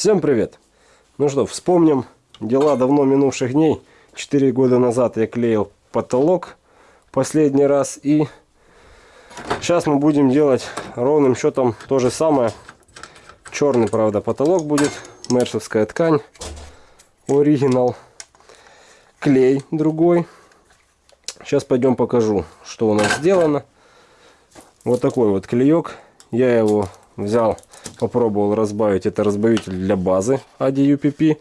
Всем привет! Ну что, вспомним дела давно минувших дней. Четыре года назад я клеил потолок последний раз. И сейчас мы будем делать ровным счетом то же самое. Черный, правда, потолок будет. Мершевская ткань. Оригинал. Клей другой. Сейчас пойдем покажу, что у нас сделано. Вот такой вот клеек. Я его взял Попробовал разбавить. Это разбавитель для базы ADUPP.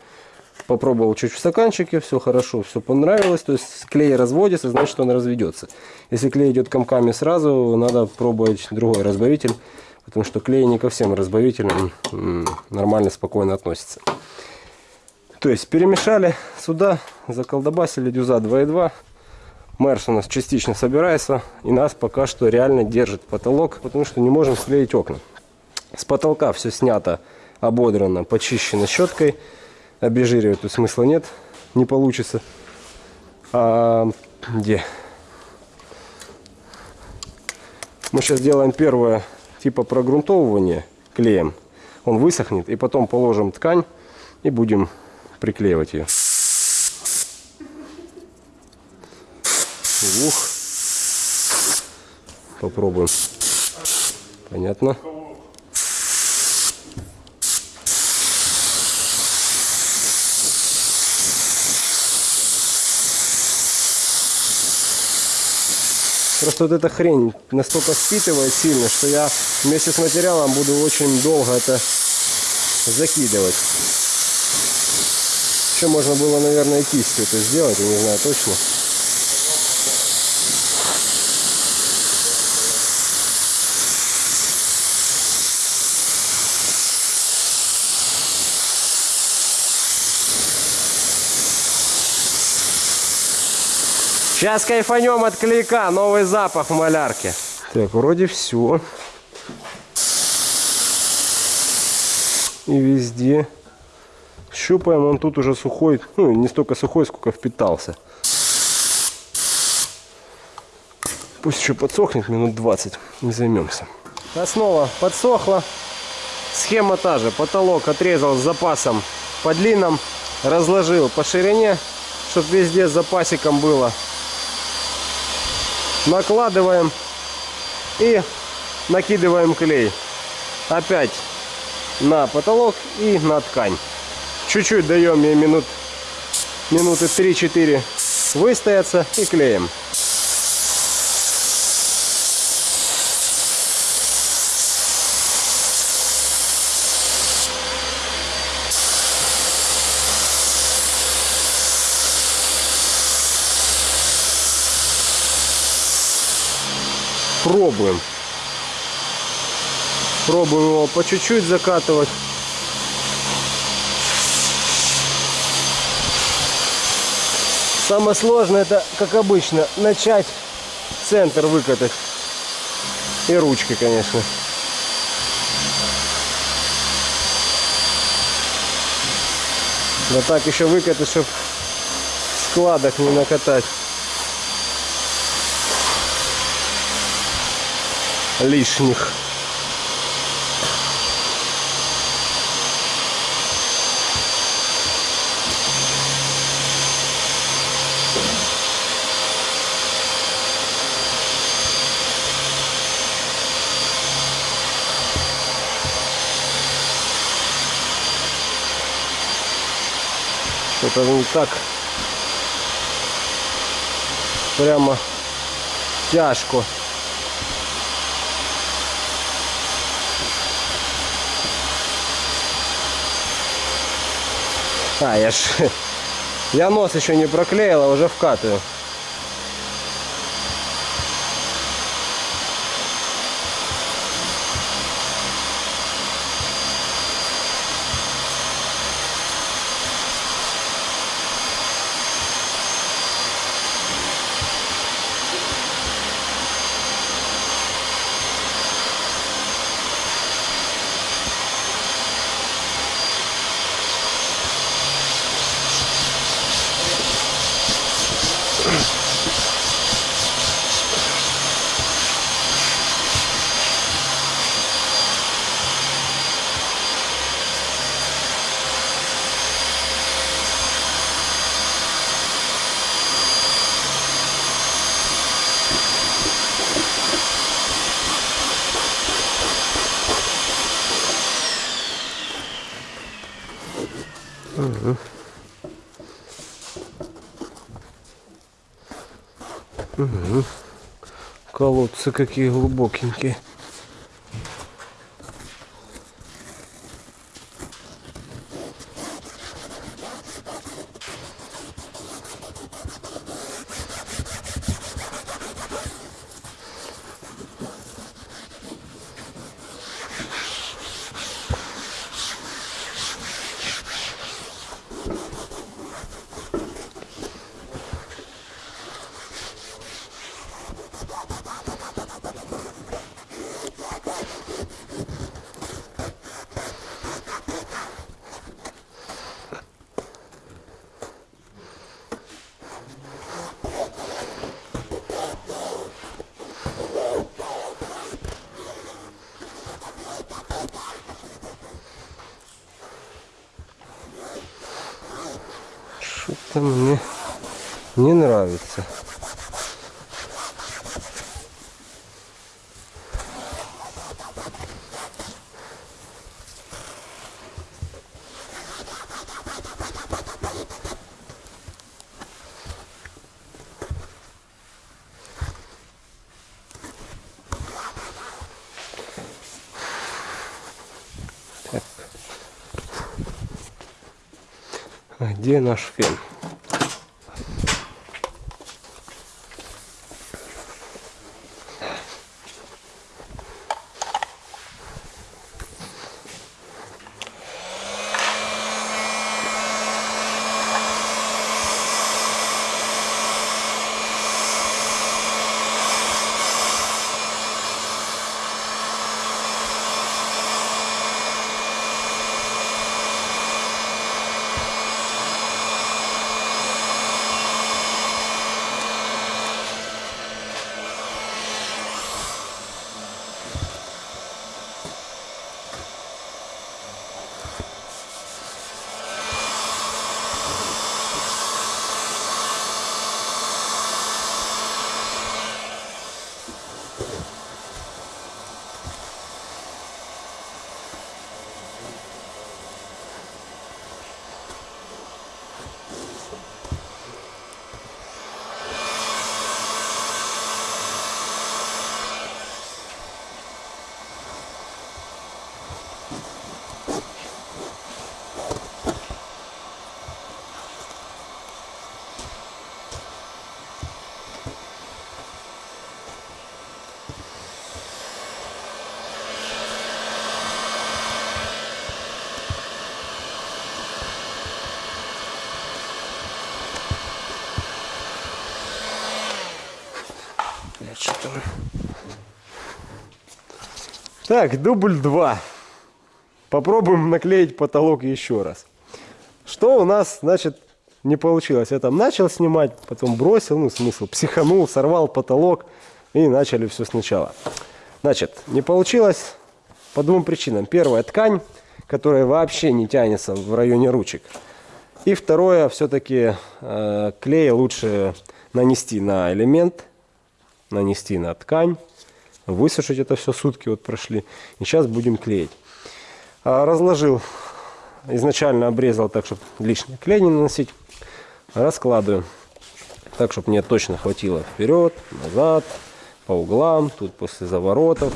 Попробовал чуть в стаканчике. Все хорошо, все понравилось. То есть клей разводится, значит он разведется. Если клей идет комками сразу, надо пробовать другой разбавитель. Потому что клей не ко всем разбавителям нормально, спокойно относится. То есть перемешали сюда, заколдобасили дюза 2.2. Мерс у нас частично собирается и нас пока что реально держит потолок, потому что не можем склеить окна. С потолка все снято, ободрано, почищено щеткой. Обезжиривать тут смысла нет, не получится. А, где? Мы сейчас делаем первое типа прогрунтовывания клеем. Он высохнет и потом положим ткань и будем приклеивать ее. Ух. Попробуем. Понятно. Просто вот эта хрень настолько впитывает сильно, что я вместе с материалом буду очень долго это закидывать. Еще можно было, наверное, кистью это сделать, я не знаю точно. Сейчас кайфанем от клейка. Новый запах в малярке. Так, вроде все. И везде. Щупаем, он тут уже сухой. Ну, не столько сухой, сколько впитался. Пусть еще подсохнет минут 20. Не займемся. Основа подсохла. Схема та же. Потолок отрезал с запасом по длинам. Разложил по ширине, чтобы везде с запасиком было накладываем и накидываем клей. Опять на потолок и на ткань. Чуть-чуть даем ей минут, минуты 3-4 выстояться и клеим. Пробуем. Пробуем его по чуть-чуть закатывать. Самое сложное это, как обычно, начать центр выкатать. И ручкой, конечно. Да так еще выкатать, чтобы складок не накатать. Лишних. Что-то не так прямо тяжко. А, я ж... Я нос еще не проклеил, а уже вкатываю. Колодцы какие глубокенькие. Что-то мне не нравится. Так. А где ли? Так, дубль 2. Попробуем наклеить потолок еще раз. Что у нас, значит, не получилось? Я там начал снимать, потом бросил, ну, смысл, психанул, сорвал потолок и начали все сначала. Значит, не получилось по двум причинам. Первая, ткань, которая вообще не тянется в районе ручек. И второе, все-таки э, клей лучше нанести на элемент, нанести на ткань, высушить это все, сутки вот прошли. И сейчас будем клеить. А, разложил, изначально обрезал так, чтобы лишний клей не наносить. Раскладываю так, чтобы мне точно хватило вперед, назад, по углам, тут после заворотов,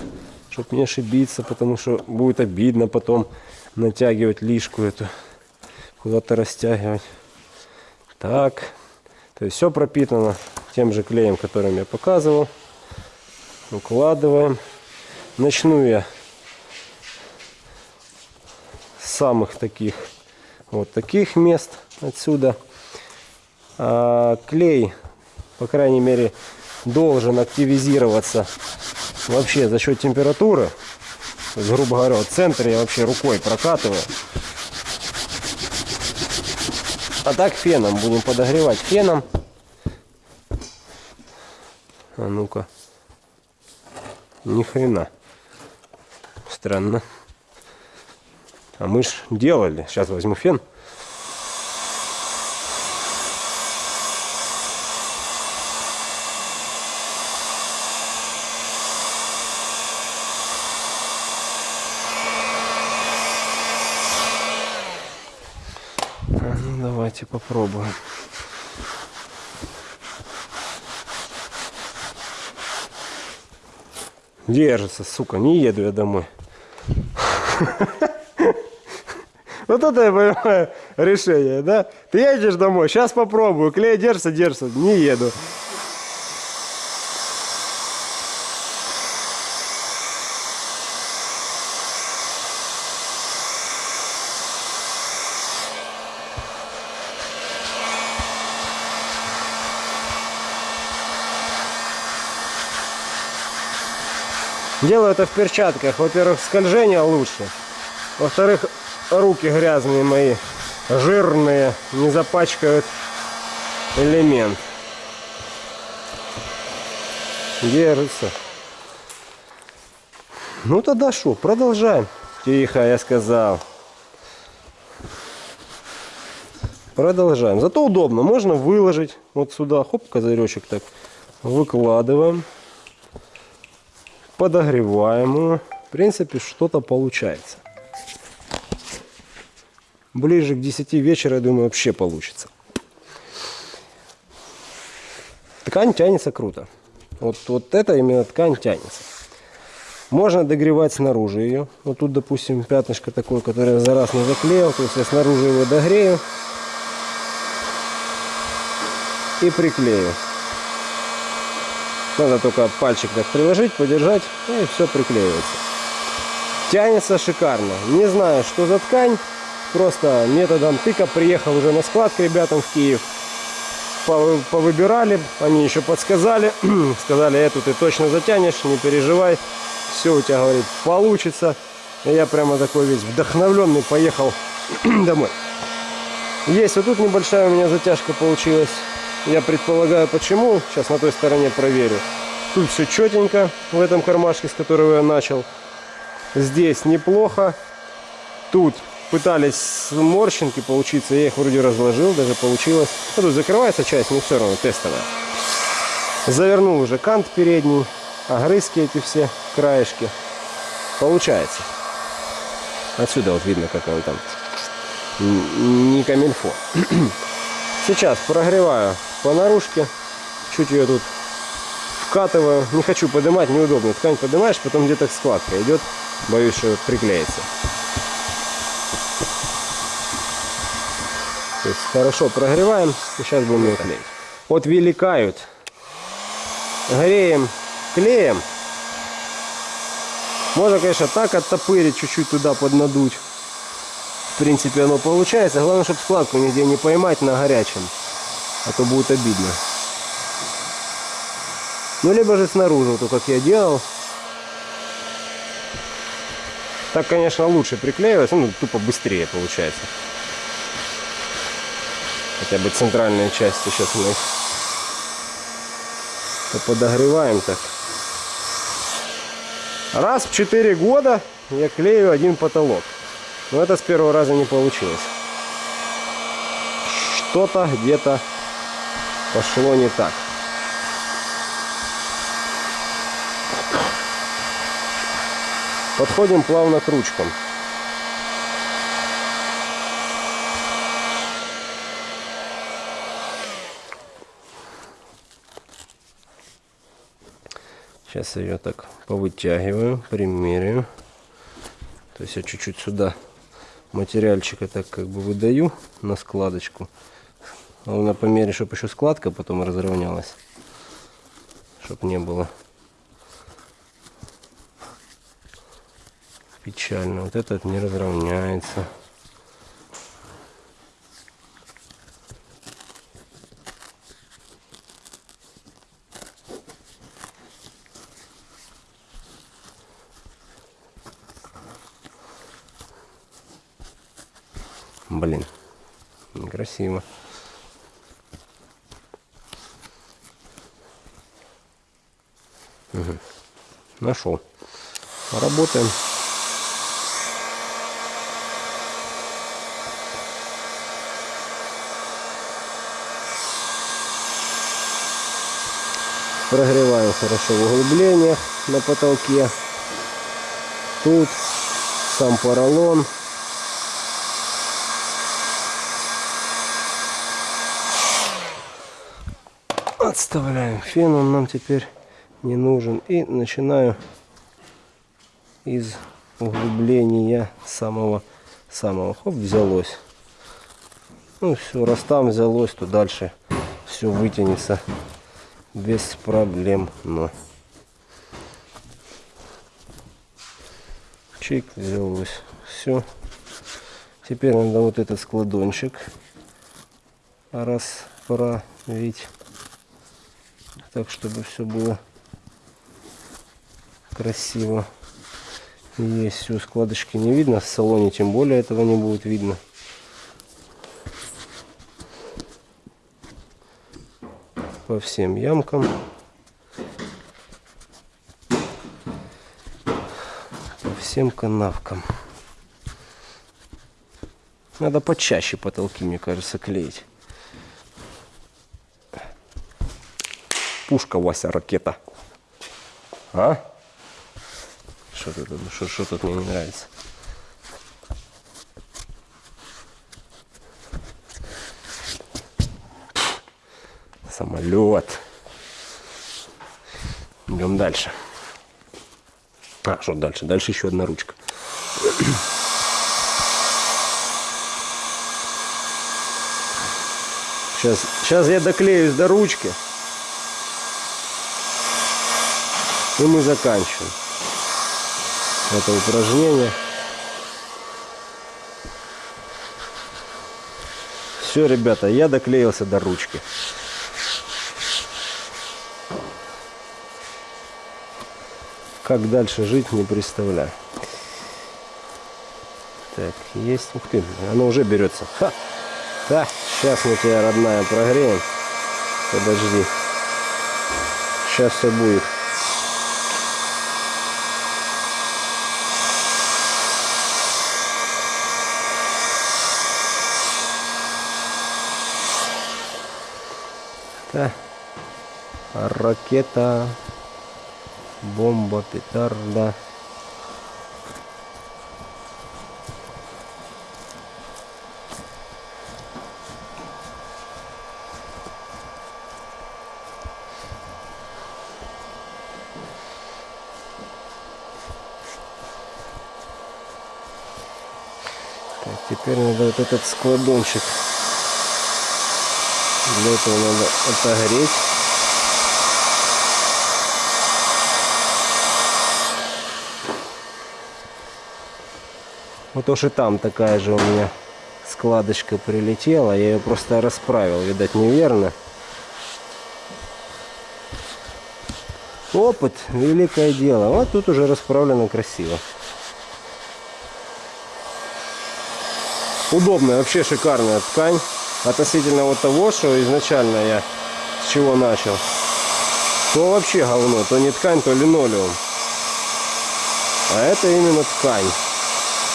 чтобы не ошибиться, потому что будет обидно потом натягивать лишку эту, куда-то растягивать. Так, то есть все пропитано тем же клеем, которым я показывал. Укладываем. Начну я с самых таких вот таких мест отсюда. А, клей, по крайней мере, должен активизироваться вообще за счет температуры. Есть, грубо говоря, в центре я вообще рукой прокатываю. А так феном будем подогревать феном. А ну-ка. Ни хрена. Странно. А мы ж делали. Сейчас возьму фен. Давайте попробуем. Держится, сука, не еду я домой. Вот это я понимаю решение, да? Ты едешь домой, сейчас попробую, клей держится, держится, не еду. Делаю это в перчатках. Во-первых, скольжение лучше. Во-вторых, руки грязные мои, жирные, не запачкают элемент. Держится. Ну тогда что, продолжаем. Тихо, я сказал. Продолжаем. Зато удобно. Можно выложить вот сюда. Хоп, козыречек так. Выкладываем подогреваем его. В принципе, что-то получается. Ближе к 10 вечера, я думаю, вообще получится. Ткань тянется круто. Вот, вот это именно ткань тянется. Можно догревать снаружи ее. Вот тут, допустим, пятнышко такое, которое за раз не заклеил. То есть я снаружи его догрею и приклею. Надо только пальчик так приложить, подержать, и все приклеивается. Тянется шикарно. Не знаю, что за ткань. Просто методом тыка приехал уже на склад к ребятам в Киев. Повыбирали, они еще подсказали. Сказали, эту ты точно затянешь, не переживай. Все у тебя, говорит, получится. И я прямо такой весь вдохновленный поехал домой. Есть вот тут небольшая у меня затяжка получилась. Я предполагаю почему. Сейчас на той стороне проверю. Тут все четенько в этом кармашке, с которого я начал. Здесь неплохо. Тут пытались морщинки получиться. Я их вроде разложил, даже получилось. Ну, тут закрывается часть, но все равно тестовая. Завернул уже кант передний. Огрызки эти все, краешки. Получается. Отсюда вот видно, как он там не камильфо. Сейчас прогреваю по наружке. Чуть ее тут вкатываю. Не хочу поднимать, неудобно. Ткань поднимаешь, потом где-то складка идет. Боюсь, что приклеится. То есть хорошо прогреваем. И сейчас будем ее клеить. Вот великают. Греем клеем. Можно, конечно, так оттопырить, чуть-чуть туда поднадуть. В принципе, оно получается. Главное, чтобы складку нигде не поймать на горячем а то будет обидно. Ну, либо же снаружи, то как я делал. Так, конечно, лучше приклеивается, ну, тупо быстрее получается. Хотя бы центральная часть сейчас мы подогреваем так. Раз в 4 года я клею один потолок. Но это с первого раза не получилось. Что-то где-то пошло не так. Подходим плавно к ручкам. Сейчас ее так повытягиваю, примеряю. То есть я чуть-чуть сюда материальчика так как бы выдаю на складочку. Главное по мере, чтобы еще складка потом разровнялась. Чтобы не было печально. Вот этот не разровняется. Блин, некрасиво. Нашел. Работаем. Прогреваем хорошо в углублениях на потолке. Тут сам поролон. Отставляем фен, он нам теперь не нужен. И начинаю из углубления самого самого. Хоп, взялось. Ну все, раз там взялось, то дальше все вытянется без проблем. Но чик взялось. Все. Теперь надо вот этот складончик расправить так, чтобы все было красиво. Есть все, складочки не видно, в салоне тем более этого не будет видно. По всем ямкам. По всем канавкам. Надо почаще потолки, мне кажется, клеить. Пушка, Вася, ракета. А? Что тут, что, что тут мне не нравится? Самолет. Идем дальше. А, что дальше? Дальше еще одна ручка. Сейчас, сейчас я доклеюсь до ручки. И мы заканчиваем это упражнение. Все, ребята, я доклеился до ручки. Как дальше жить, не представляю. Так, есть. Ух ты, оно уже берется. Ха! Да, сейчас мы тебя, родная, прогреем. Подожди. Сейчас все будет. Да. Ракета, бомба, петарда. Так, теперь надо вот этот складончик для этого надо отогреть. Вот уж и там такая же у меня складочка прилетела. Я ее просто расправил, видать, неверно. Опыт, великое дело. Вот тут уже расправлено красиво. Удобная, вообще шикарная ткань относительно вот того, что изначально я с чего начал, то вообще говно, то не ткань, то линолеум. А это именно ткань.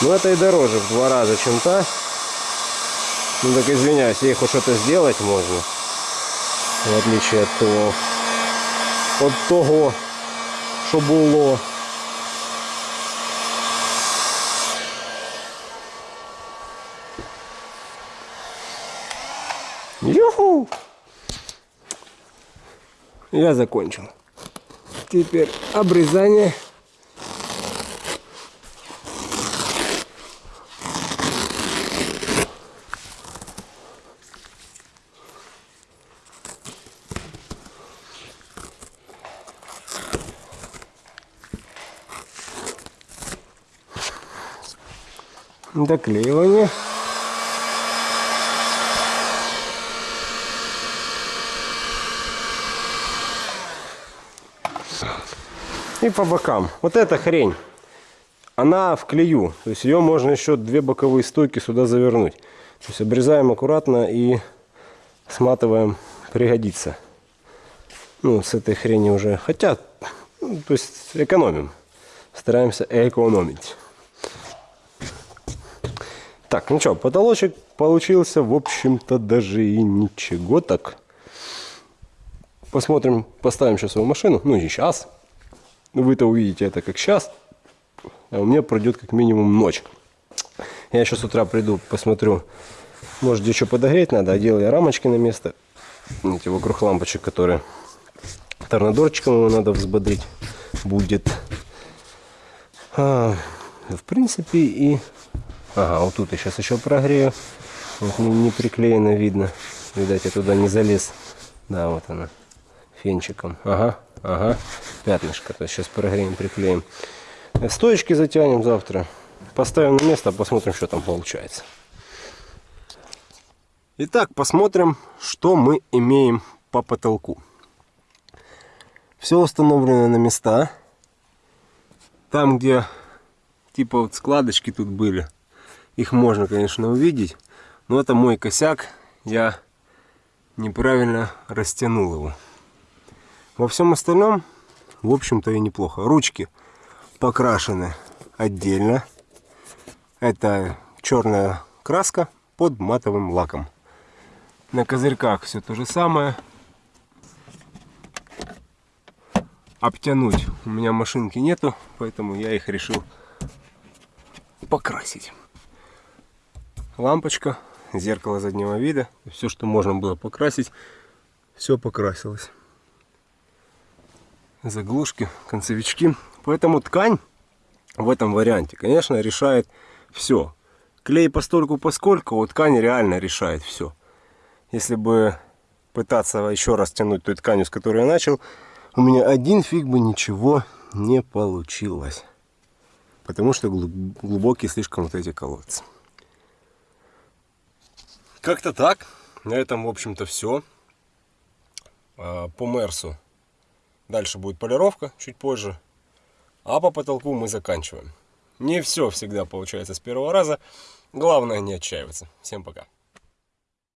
Но это и дороже в два раза, чем та. Ну так извиняюсь, ей хоть что-то сделать можно. В отличие от того, от того, що було. Я закончил. Теперь обрезание. Доклеивание. И по бокам. Вот эта хрень, она в клею. То есть ее можно еще две боковые стойки сюда завернуть. То есть обрезаем аккуратно и сматываем, пригодится. Ну, с этой хрени уже. Хотя, ну, то есть экономим. Стараемся экономить. Так, ну что, потолочек получился, в общем-то, даже и ничего так. Посмотрим, поставим сейчас свою машину. Ну, не сейчас. Вы-то увидите это как сейчас. А у меня пройдет как минимум ночь. Я сейчас с утра приду, посмотрю. Может, что подогреть надо. Одел я рамочки на место. Эти вокруг лампочек, которые Торнадорчиком его надо взбодрить будет. А, в принципе и... Ага, вот тут я сейчас еще прогрею. Вот не, не приклеено видно. Видать, я туда не залез. Да, вот она. Фенчиком. Ага, ага. Пятнышко. То есть сейчас прогреем, приклеим. Стоечки затянем завтра. Поставим на место, посмотрим, что там получается. Итак, посмотрим, что мы имеем по потолку. Все установлено на места. Там, где типа вот складочки тут были, их можно, конечно, увидеть. Но это мой косяк. Я неправильно растянул его. Во всем остальном, в общем-то, и неплохо. Ручки покрашены отдельно. Это черная краска под матовым лаком. На козырьках все то же самое. Обтянуть у меня машинки нету, поэтому я их решил покрасить. Лампочка, зеркало заднего вида. Все, что можно было покрасить, все покрасилось. Заглушки, концевички. Поэтому ткань в этом варианте, конечно, решает все. Клей постольку поскольку, вот ткань реально решает все. Если бы пытаться еще раз тянуть той тканью, с которой я начал, у меня один фиг бы ничего не получилось. Потому что глубокие слишком вот эти колодцы. Как-то так. На этом, в общем-то, все. А, по Мерсу дальше будет полировка чуть позже. А по потолку мы заканчиваем. Не все всегда получается с первого раза. Главное не отчаиваться. Всем пока.